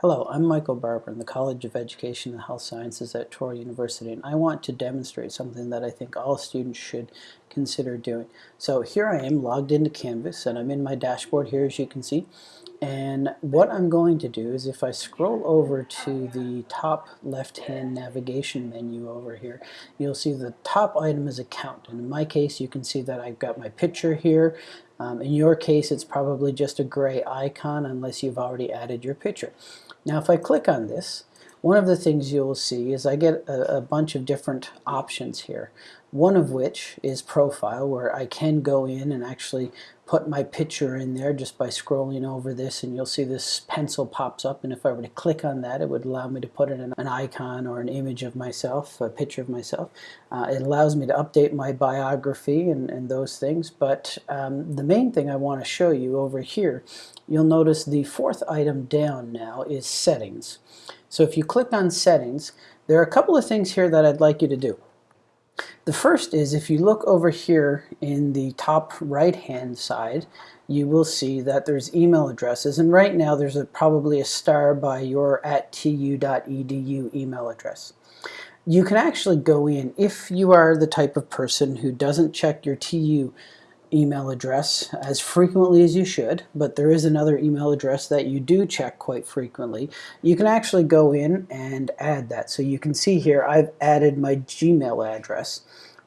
Hello, I'm Michael Barber in the College of Education and Health Sciences at Touro University and I want to demonstrate something that I think all students should consider doing. So here I am logged into Canvas and I'm in my dashboard here as you can see and what I'm going to do is if I scroll over to the top left hand navigation menu over here you'll see the top item is account and in my case you can see that I've got my picture here um, in your case it's probably just a gray icon unless you've already added your picture. Now if I click on this, one of the things you'll see is I get a, a, bunch of different options here. One of which is profile where I can go in and actually put my picture in there just by scrolling over this and you'll see this pencil pops up and if I were to click on that it would allow me to put in an icon or an image of myself, a picture of myself. Uh, it allows me to update my biography and, and those things but um, the main thing I want to show you over here you'll notice the fourth item down now is settings. So if you click on settings, there are a couple of things here that I'd like you to do. The first is if you look over here in the top right hand side, you will see that there's email addresses and right now there's a, probably a star by your at tu.edu email address. You can actually go in if you are the type of person who doesn't check your TU email address as frequently as you should, but there is another email address that you do check quite frequently. You can actually go in and add that. So you can see here I've added my Gmail address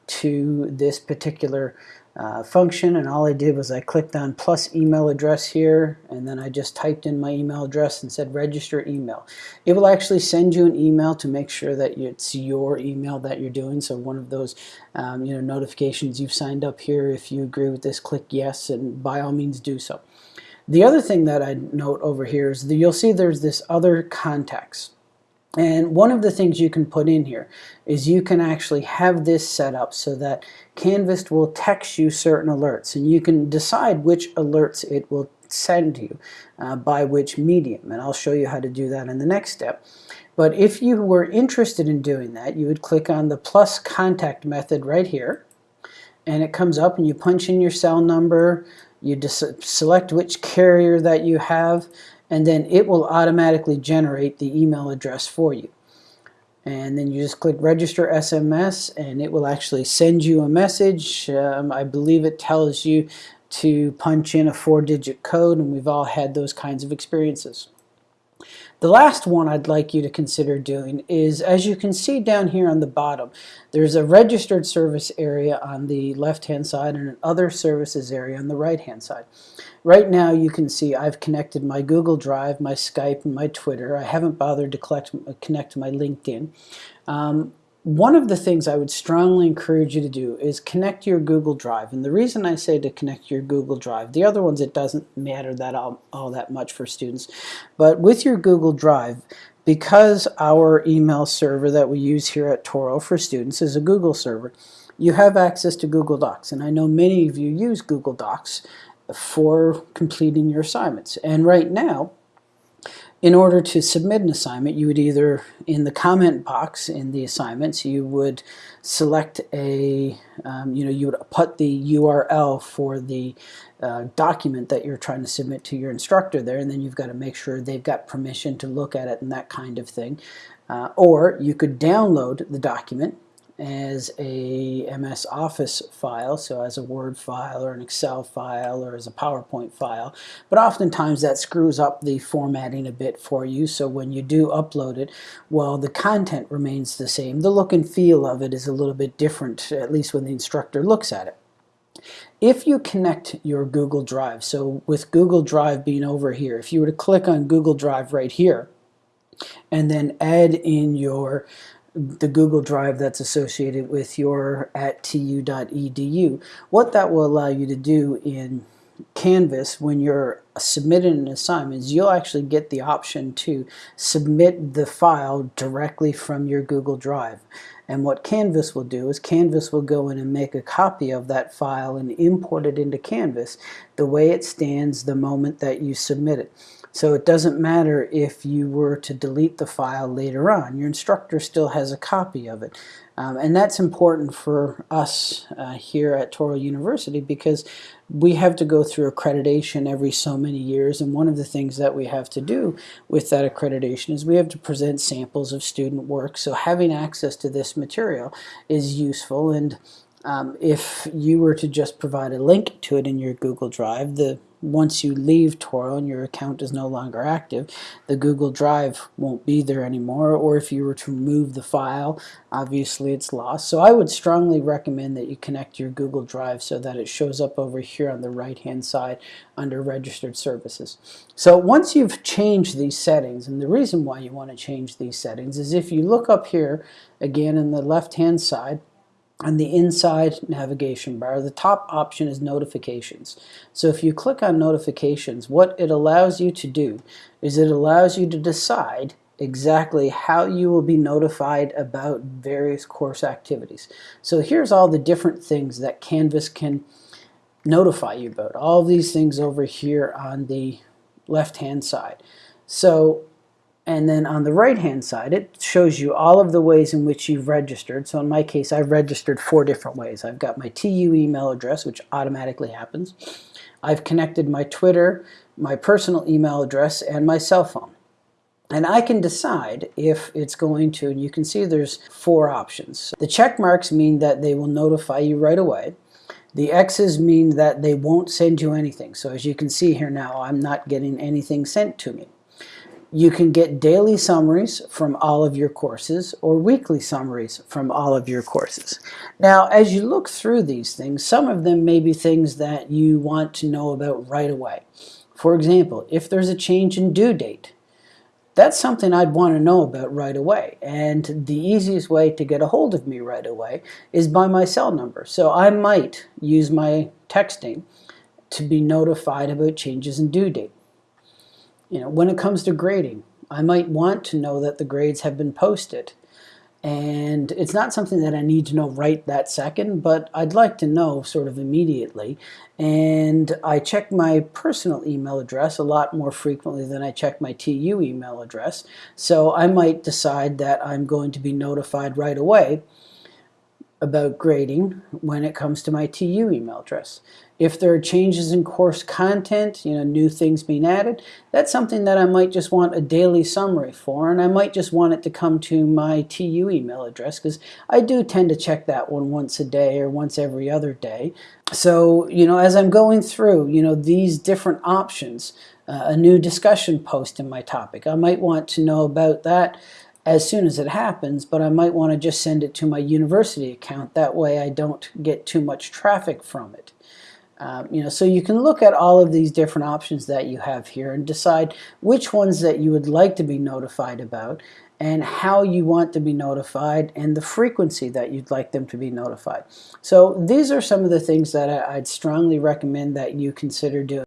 to this particular uh, function and all I did was I clicked on plus email address here and then I just typed in my email address and said register email. It will actually send you an email to make sure that it's your email that you're doing so one of those um, you know notifications you've signed up here if you agree with this click yes and by all means do so. The other thing that I note over here is that you'll see there's this other contacts. And one of the things you can put in here is you can actually have this set up so that Canvas will text you certain alerts and you can decide which alerts it will send you uh, by which medium and I'll show you how to do that in the next step. But if you were interested in doing that you would click on the plus contact method right here and it comes up and you punch in your cell number, you select which carrier that you have and then it will automatically generate the email address for you. And then you just click register SMS and it will actually send you a message. Um, I believe it tells you to punch in a four-digit code and we've all had those kinds of experiences. The last one I'd like you to consider doing is, as you can see down here on the bottom, there's a registered service area on the left-hand side and an other services area on the right-hand side. Right now you can see I've connected my Google Drive, my Skype, and my Twitter. I haven't bothered to collect, connect my LinkedIn. Um, one of the things I would strongly encourage you to do is connect your Google Drive. And the reason I say to connect your Google Drive, the other ones it doesn't matter that all, all that much for students, but with your Google Drive, because our email server that we use here at Touro for students is a Google server, you have access to Google Docs. And I know many of you use Google Docs for completing your assignments. And right now, in order to submit an assignment, you would either, in the comment box in the assignments, you would select a, um, you know, you would put the URL for the uh, document that you're trying to submit to your instructor there, and then you've got to make sure they've got permission to look at it and that kind of thing. Uh, or you could download the document as a MS Office file, so as a Word file or an Excel file or as a PowerPoint file. But oftentimes that screws up the formatting a bit for you, so when you do upload it, well, the content remains the same. The look and feel of it is a little bit different, at least when the instructor looks at it. If you connect your Google Drive, so with Google Drive being over here, if you were to click on Google Drive right here, and then add in your the Google Drive that's associated with your at tu.edu. What that will allow you to do in Canvas when you're submitting an assignment is you'll actually get the option to submit the file directly from your Google Drive. And what Canvas will do is Canvas will go in and make a copy of that file and import it into Canvas the way it stands the moment that you submit it. So it doesn't matter if you were to delete the file later on. Your instructor still has a copy of it. Um, and that's important for us uh, here at Touro University because we have to go through accreditation every so many years and one of the things that we have to do with that accreditation is we have to present samples of student work so having access to this material is useful and um, if you were to just provide a link to it in your Google Drive the once you leave Touro and your account is no longer active, the Google Drive won't be there anymore, or if you were to remove the file, obviously it's lost. So I would strongly recommend that you connect your Google Drive so that it shows up over here on the right-hand side under Registered Services. So once you've changed these settings, and the reason why you want to change these settings is if you look up here, again in the left-hand side, on the inside navigation bar, the top option is notifications. So if you click on notifications, what it allows you to do is it allows you to decide exactly how you will be notified about various course activities. So here's all the different things that Canvas can notify you about. All these things over here on the left hand side. So and then on the right hand side, it shows you all of the ways in which you've registered. So in my case, I've registered four different ways. I've got my TU email address, which automatically happens. I've connected my Twitter, my personal email address, and my cell phone. And I can decide if it's going to, and you can see there's four options. The check marks mean that they will notify you right away. The X's mean that they won't send you anything. So as you can see here now, I'm not getting anything sent to me. You can get daily summaries from all of your courses or weekly summaries from all of your courses. Now, as you look through these things, some of them may be things that you want to know about right away. For example, if there's a change in due date, that's something I'd want to know about right away. And the easiest way to get a hold of me right away is by my cell number. So I might use my texting to be notified about changes in due date. You know, when it comes to grading, I might want to know that the grades have been posted. And it's not something that I need to know right that second, but I'd like to know sort of immediately. And I check my personal email address a lot more frequently than I check my TU email address. So I might decide that I'm going to be notified right away about grading when it comes to my TU email address. If there are changes in course content, you know, new things being added, that's something that I might just want a daily summary for, and I might just want it to come to my TU email address because I do tend to check that one once a day or once every other day. So, you know, as I'm going through, you know, these different options, uh, a new discussion post in my topic, I might want to know about that as soon as it happens, but I might want to just send it to my university account. That way I don't get too much traffic from it. Um, you know, so you can look at all of these different options that you have here and decide which ones that you would like to be notified about and how you want to be notified and the frequency that you'd like them to be notified. So these are some of the things that I'd strongly recommend that you consider doing.